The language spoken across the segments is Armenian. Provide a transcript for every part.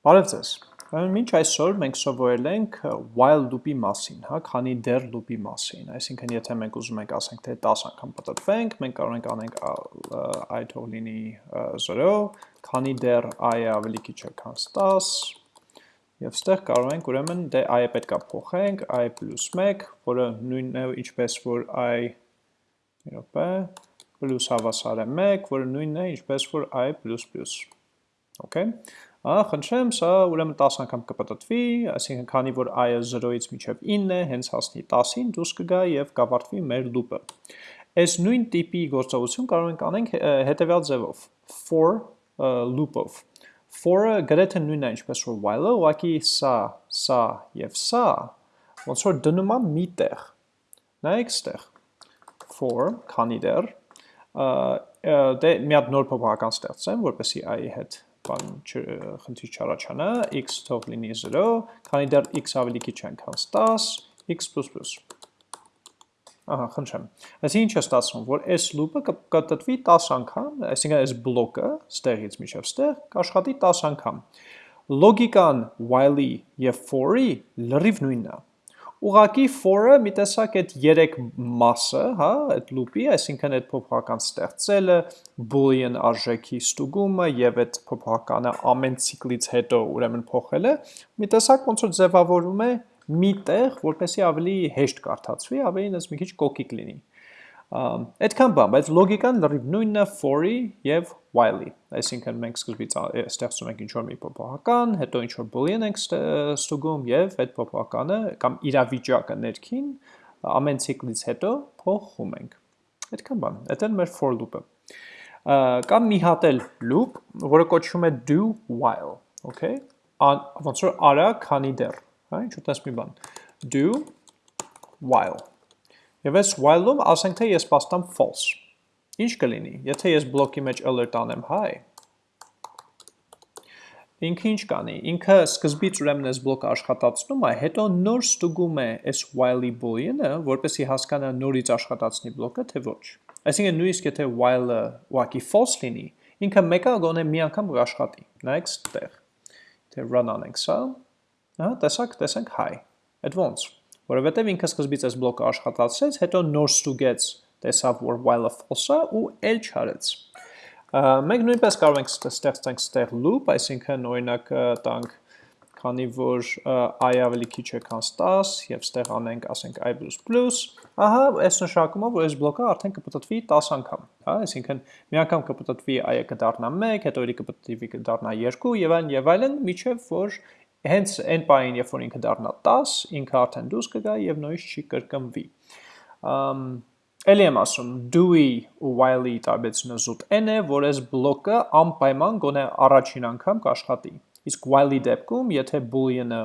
Բարև ձեզ։ Մինչ այսօր մենք սովորել ենք while loop-ի մասին, հա, քանի դեռ loop-ի մասին։ Այսինքն, եթե մենք ուզում ենք ասենք թե 10 անգամ պատտվենք, մենք կարող ենք անենք i թող լինի 0, քանի դեռ i-ը ավելի քիչ է, քան 10, եւ ստեղ կարող ենք ուրեմն դե i-ը պետքա փոխենք, i + 1, որը նույնն է ինչպես որ i րոպե պլյուս հավասար է 1, որը նույնն է ինչպես որ i++։ Okay։ խնդրեմ, սա ուրեմն 10 անգամ կպտտվի, այսինքն քանի որ i-ը 0-ից մինչև 9 է, հենց հասնի 10-ին դուրս կգա եւ կավարտվի մեր loop-ը։ Այս նույն տիպի գործողություն կարող ենք անենք հետեւյալ ձևով. for loop-ով։ For-ը գրեթե նույնն է ինչպես որ while-ը, ուղղակի սա, սա եւ սա ոնց որ դնում եմ մի տեղ։ Նայեք ստեղ for, քանի դեռ, դե մի հատ նոր փոփոխական ստեղծեմ, որպեսի i-ի հետ բան խնդիր չառաջանա, x թող լինի 0, քանի դեռ x ավելի քիչ են քան 10, x++։ Ահա, խնդրեմ։ Այսինքն ինչ է ստացվում, որ այս loop-ը կտտվի 10 անգամ, այսինքն այս բլոկը ստեղից միջև ստեղ կաշխատի 10 անգամ։ Լոգիկան while-ի եւ for-ի լրիվ նույնն է ուղակի for-ը մի տեսակ այդ երեք մասը, հա, այդ loop-ի, այսինքն այդ փոփոխական ստեղծելը, boolean արժեքի ստուգումը եւ այդ փոփոխականը ամեն ցիկլից հետո ուրեմն փոխելը, մի տեսակ ոնց որ ձևավորում է մի տեղ, որպեսզի ավելի հեշտ կարդացվի, ավելի նես մի քիչ կոկիկ լինի։ Այդքան բան, բայց լոգիկան լրիվ նույնն է for-ի եւ while-ի։ Այսինքն մենք սկզբից ստեղծում ենք ինչ-որ մի փոփոխական, հետո ինչ-որ boolean ենք ստուգում եւ այդ փոփոխականը կամ իրավիճակը ներքին ամեն ցիկլից հետո փոխում ենք։ Այդքան բան, դա է մեր for loop-ը։ Կամ մի հատ էլ loop, որը կոչվում է do while, okay? Ոնց որ արա քանի դեռ, հա, ինչ ուտես մի բան։ Do while Եվ այս while-ում ասենք թե ես պաստամ false։ Ինչ կլինի, եթե ես բլոկի մեջ alert անեմ high, ինքը ինչ կանի, ինքը սկզբից ուրեմն այս բլոկը աշխատացնում է, հետո նոր ստուգում է այս while-ի boolean-ը, որպեսի հասկանա նորից աշխատացնի բլոկը, թե ոչ։ Այսինքն նույնիսկ եթե while-ը ուղղակի false լինի, ինքը մեկը գոնե մի անգամ կաշխատի։ Նայեք ստեղ։ Թե run անենք սա, ահա, տեսակ, տեսենք high։ Այդ ոնց որովհետև ինքը սկզբից այս բլոկը աշխատացրեց, հետո նոր ստուգեց, տեսավ, որ while-ը false-ը ու էլ չարեց։ Մենք նույնպես կարող ենք ստեղծենք ստեղ loop, այսինքն օրինակ տանք քանի որ i ավելի քիչ է քան 10 եւ ստեղ անենք, ասենք i++, ահա, այս նշանակում է, որ այս բլոկը արդեն կպտտվի 10 անգամ, հա, այսինքն մի անգամ կպտտվի i-ը կդառնա 1, հետո իր կպտտվի կդառնա 2 եւ այլն եւ այլն, միջև որ Հենց այն պահին, երբ որ ինքը դառնա 10, ինքը արդեն դուրս կգա եւ նույնիսկ չի կրկնվի։ Ամ Էլի եմ ասում, do-ի ու while-ի տարբերությունը զուտ n է, որ այս բլոկը անպայման գոնե առաջին անգամ կաշխատի։ Իսկ while-ի դեպքում, եթե boolean-ը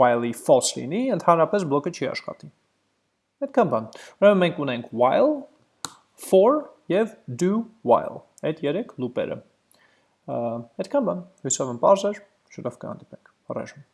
while-ի false լինի, ընդհանրապես բլոկը չի աշխատի։ Այդքան բան։ Ուրեմն մենք ունենք while, for եւ do while։ Այդ երեք լուպերը։ Այդքան բան։ Հույսով եմ բարձր, շուտով կհանդիպենք։ Առաջում։